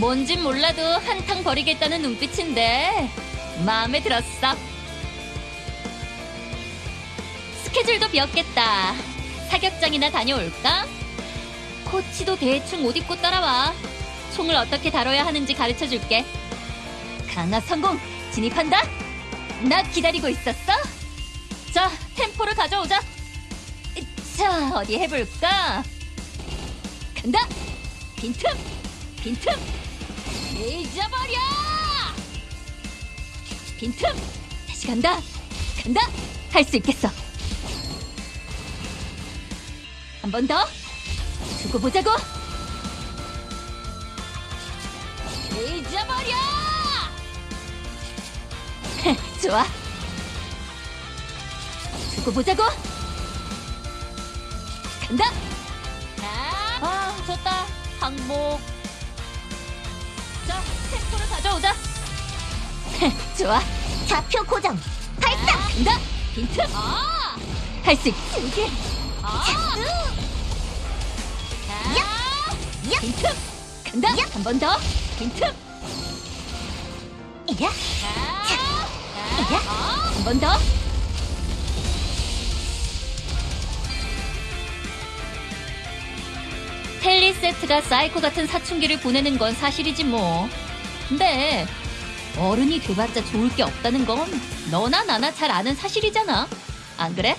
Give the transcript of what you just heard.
뭔진 몰라도 한탕 버리겠다는 눈빛인데 마음에 들었어. 스케줄도 비었겠다. 사격장이나 다녀올까? 코치도 대충 옷 입고 따라와. 총을 어떻게 다뤄야 하는지 가르쳐 줄게. 강화 성공! 진입한다! 나 기다리고 있었어? 자, 템포를 가져오자. 자, 어디 해볼까? 간다! 빈틈! 빈틈! 잊어버려! 빈틈! 다시 간다! 간다! 할 수 있겠어! 한 번 더! 두고 보자고! 잊어버려! 좋아! 두고 보자고! 간다! 아, 좋다. 항복. 자, 템포를 가져오자. 좋아. 좌표 고정. 발사! 간다! 빈틈! 아! 할수 있지. 아! 자, 야! 빈틈! 간다! 한 번 더. 빈틈! 야! 자, 한번 더. 텔리 세트가 사이코 같은 사춘기를 보내는 건 사실이지 뭐. 근데 어른이 돼봤자 좋을 게 없다는 건 너나 나나 잘 아는 사실이잖아. 안 그래?